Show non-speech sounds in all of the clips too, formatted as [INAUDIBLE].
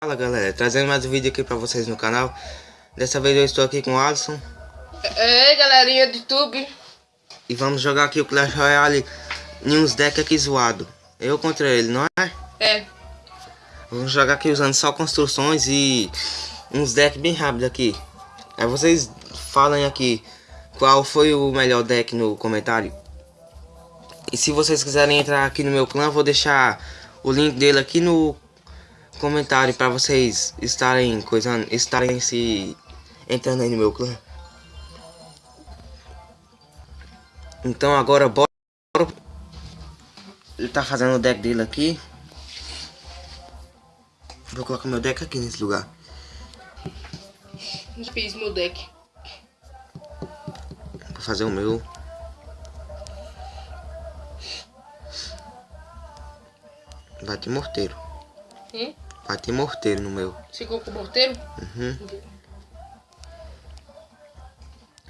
Fala galera, trazendo mais um vídeo aqui pra vocês no canal. Dessa vez eu estou aqui com o Alisson. Ei galerinha do YouTube. E vamos jogar aqui o Clash Royale em uns decks aqui zoado. Eu contra ele, não é? É. Vamos jogar aqui usando só construções e uns decks bem rápidos aqui. Aí vocês falem aqui qual foi o melhor deck no comentário. E se vocês quiserem entrar aqui no meu clã, vou deixar o link dele aqui no comentário para vocês estarem coisando, estarem se entrando aí no meu clã. Então agora bora. Ele tá fazendo o deck dele aqui. Vou colocar meu deck aqui nesse lugar. Eu fiz meu deck. Vou fazer o meu. Vai ter morteiro. Hum? Ter morteiro no meu. Você colocou morteiro? Uhum.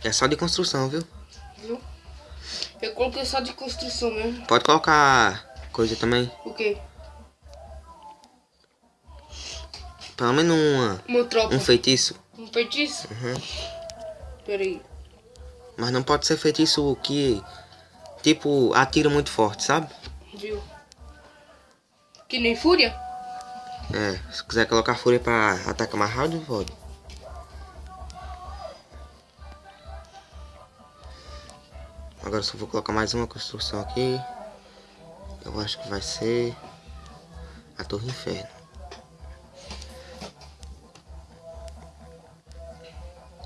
É só de construção, viu? Viu? Eu coloquei só de construção mesmo. Pode colocar coisa também. O quê? Pelo menos uma, Uma tropa. um feitiço. Um feitiço? Uhum. Pera aí. Mas não pode ser feitiço que, tipo, atira muito forte, sabe? Viu? Que nem fúria? É, se quiser colocar fúria pra atacar mais rápido, pode. Agora só vou colocar mais uma construção aqui. Eu acho que vai ser a Torre Inferno.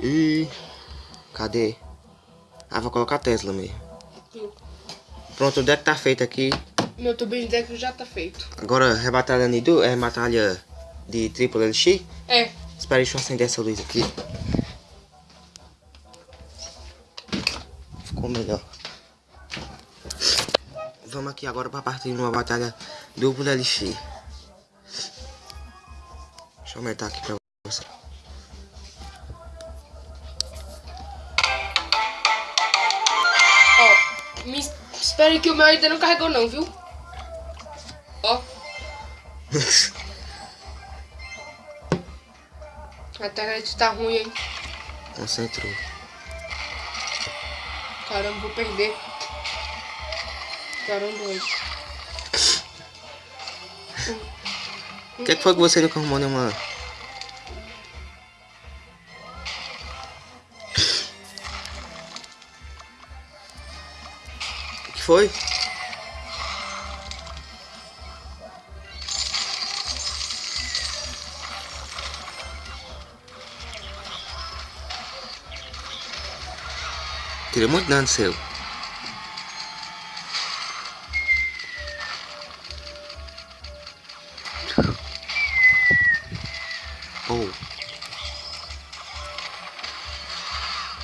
E cadê? Ah, vou colocar a Tesla mesmo. Pronto, o deck tá feito aqui. Meu tubinho de deck já tá feito. Agora, rebatalha Nidu, é batalha de triplo LX. É. Espera, deixa eu acender essa luz aqui. Ficou melhor. Vamos aqui agora para partir de uma batalha duplo LX. Deixa eu aumentar aqui para você. Ó. Me espere que o meu ainda não carregou não, viu? [LAUGHS] A internet tá ruim, hein? Concentrou. Caramba, vou perder. Caramba, velho. O que, que foi que você nunca arrumou nenhuma... O que foi? Tirei muito dano seu. Oh.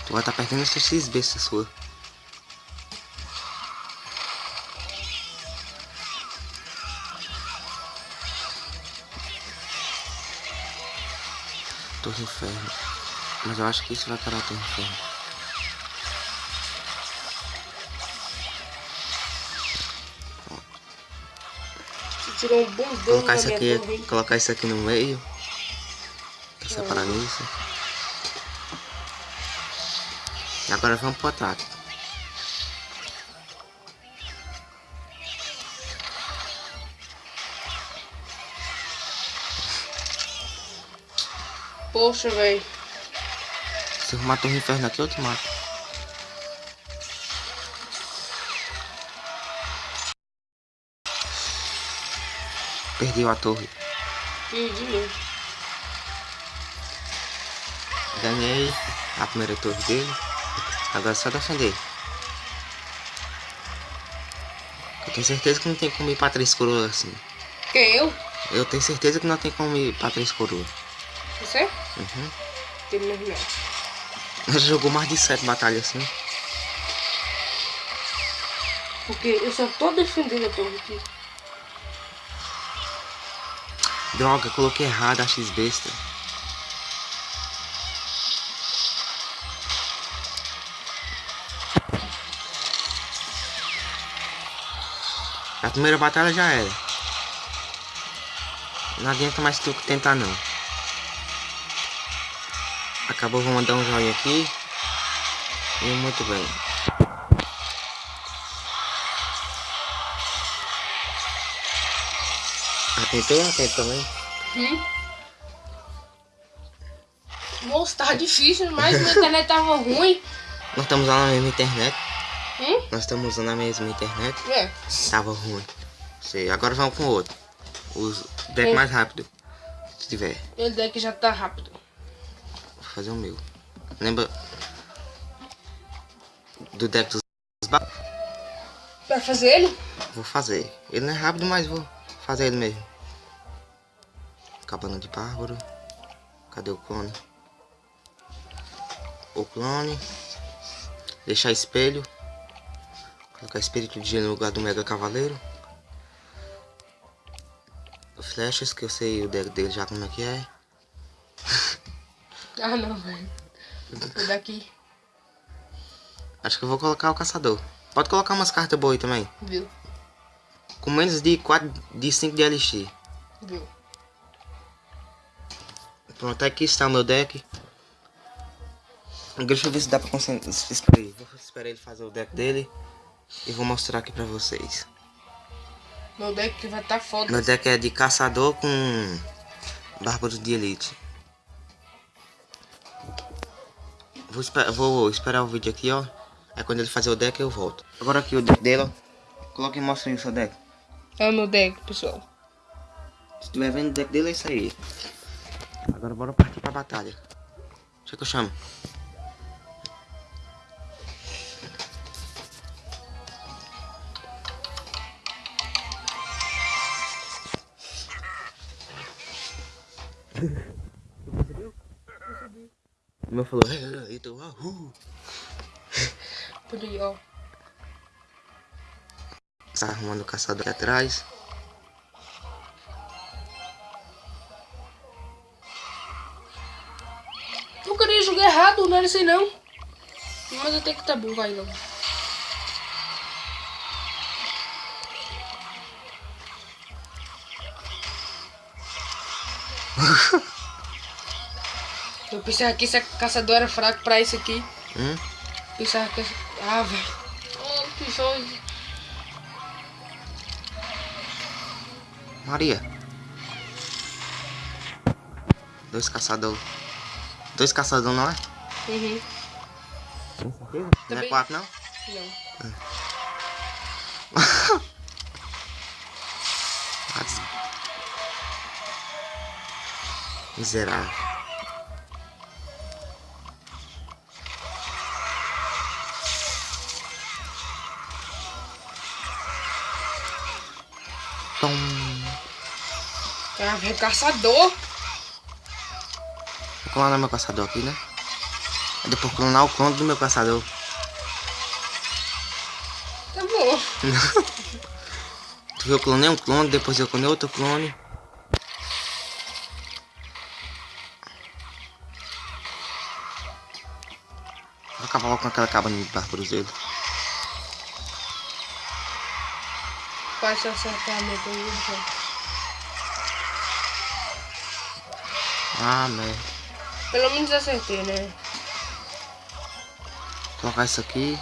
Tu vai estar tá perdendo essa X besta sua. Torre Inferno. Mas eu acho que isso vai parar a Torre Inferno. Tirou um bom Colocar isso aqui, colocar isso aqui no meio. Pra separar nisso. E agora vamos pro ataque. Poxa, velho. Se eu matar o inferno aqui, eu te mato. Perdeu a torre. Perdi mesmo. Ganhei a primeira torre dele. Agora é só defender. Eu tenho certeza que não tem como ir pra três coroas assim. Quem, eu? Eu tenho certeza que não tem como ir pra três coroas. Você? Uhum. Tem mesmo não. Já jogou mais de sete batalhas assim. Porque eu só tô defendendo a torre aqui. Droga, coloquei errado a X besta. A primeira batalha já era. Não adianta mais tu tentar não. Acabou, vou mandar um joinha aqui. E muito bem. Atentou? Atento também. Hum? Nossa, tava difícil, mas minha internet tava ruim. Nós estamos usando a mesma internet. Hum? Nós estamos usando a mesma internet. É. Tava ruim. Sei. Agora vamos com outro. Os deck Hum. mais rápido. Se tiver. Ele deck já tá rápido. Vou fazer o meu. Lembra do deck dos Vai fazer ele? Vou fazer. Ele não é rápido, mas vou fazer ele mesmo. Cabana de bárbaro. Cadê o clone? O clone. Deixar espelho. Colocar espírito de no lugar do mega cavaleiro. Flechas, que eu sei o deck dele já como é que é. [LAUGHS] Ah, não, velho. Vou daqui, Acho que eu vou colocar o caçador. Pode colocar umas cartas boas aí também. viu? Com menos de 4, de 5 de LX. Viu? Pronto, aqui está o meu deck. Deixa eu ver se dá pra concentrar. Espera aí, vou esperar ele fazer o deck dele. E vou mostrar aqui pra vocês. Meu deck vai tá foda. Meu deck é de caçador com bárbaro de elite. Vou, esper- vou esperar o vídeo aqui, ó. Aí quando ele fazer o deck eu volto. Agora aqui o deck dele, ó. Coloque e mostre aí o seu deck. É o meu deck, pessoal. Se estiver vendo o deck dele, é isso aí. Agora bora partir pra batalha. Deixa que eu chamo. O meu falou, "É, é, então, ahú." Por aí, ó. Tá arrumando o caçador aqui atrás. Não era assim não. Mas até que tá bom, vai não. [LAUGHS] Eu pensava que esse caçador era fraco pra isso aqui. Hum? Pensava que... Ah, velho. Oh, que. Maria. Dois caçadores. Dois caçadores não é? Uhum. Não é quatro não? Não. [LAUGHS] Miserável. Tom. Ah, velho, caçador. Vou clonar meu caçador aqui, né? Aí depois clonar o clone do meu caçador. Tá bom. [LAUGHS] Tu viu, eu clonei um clone, depois eu clonei outro clone. Vou acabar com aquela cabana de dele. Quase se acertar meu Deus. Ah, merda. Pelo menos acertei, né? Colocar isso aqui.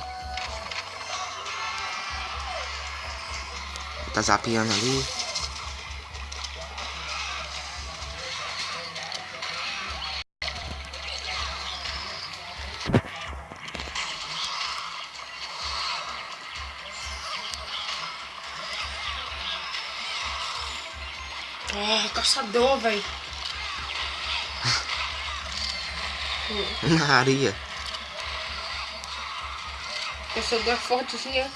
Tá zapeando ali. Ah, caçador, velho. [LAUGHS] Maria. Caçador é forte assim, ó.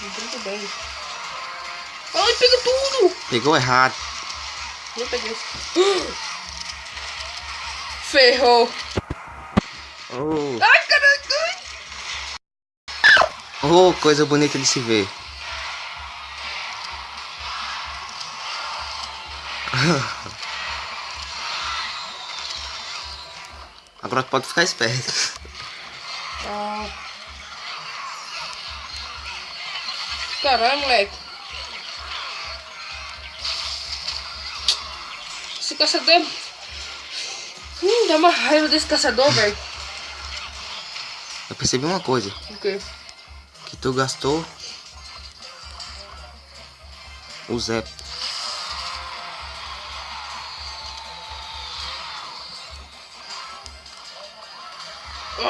Muito bem. Ai, pega tudo! Pegou errado. Não peguei. [GASPS] Ferrou. Oh, Ai, caraca. oh, coisa bonita de se ver. [LAUGHS] Agora tu pode ficar esperto. Ah, Caralho, moleque. Esse caçador. Hum, dá uma raiva desse caçador, velho. Eu percebi uma coisa. O quê? Que tu gastou... O Zé. Se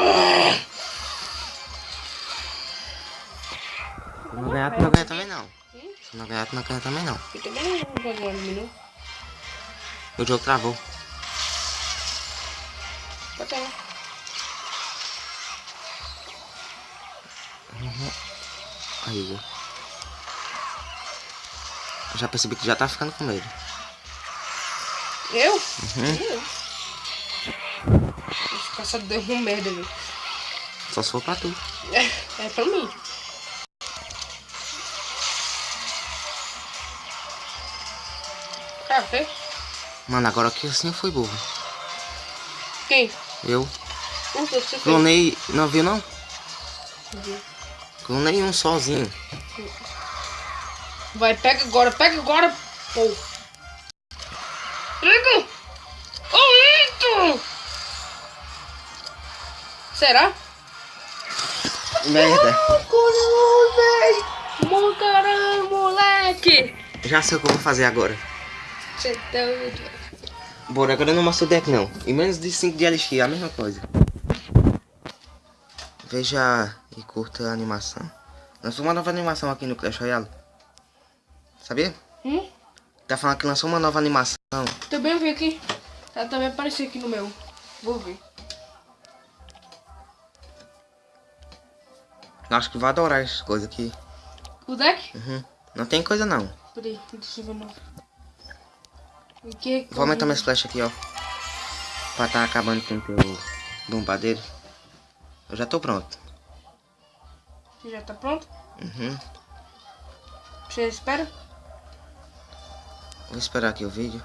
não ganhar, tu não ganha também não. Se não ganhar, tu não ganha também não. Eu também não vou ganhar no menu. O jogo travou. Pode ser. Aí, Igor. Eu já percebi que já tá ficando com medo. Eu? Uhum. Eu. Caçador é um merda, velho. Só se for pra tu. É, é pra mim. Café? Mano, agora que assim eu fui burro. Quem? Eu fez? clonei. Não viu não? Vi. Clonei um sozinho. Vai, pega agora, pega agora, pô. Será? Merda. Mo caramba, moleque! Já sei o que eu vou fazer agora. Você tá doido. Bora, agora eu não mostro o deck não. E menos de 5 de LX, a mesma coisa. Veja e curta a animação. Lançou uma nova animação aqui no Clash Royale. Sabia? Hum? Tá falando que lançou uma nova animação. Também vi aqui. Ela também apareceu aqui no meu. Vou ver. Eu acho que vai adorar essas coisas aqui. O deck? Uhum. Não tem coisa não. Peraí, deixa eu ver não. O que? Vou aumentar minhas flechas aqui, ó. Pra tá acabando com o teu bombadeiro. Eu já tô pronto. Você já tá pronto? Uhum. Você espera? Vou esperar aqui o vídeo.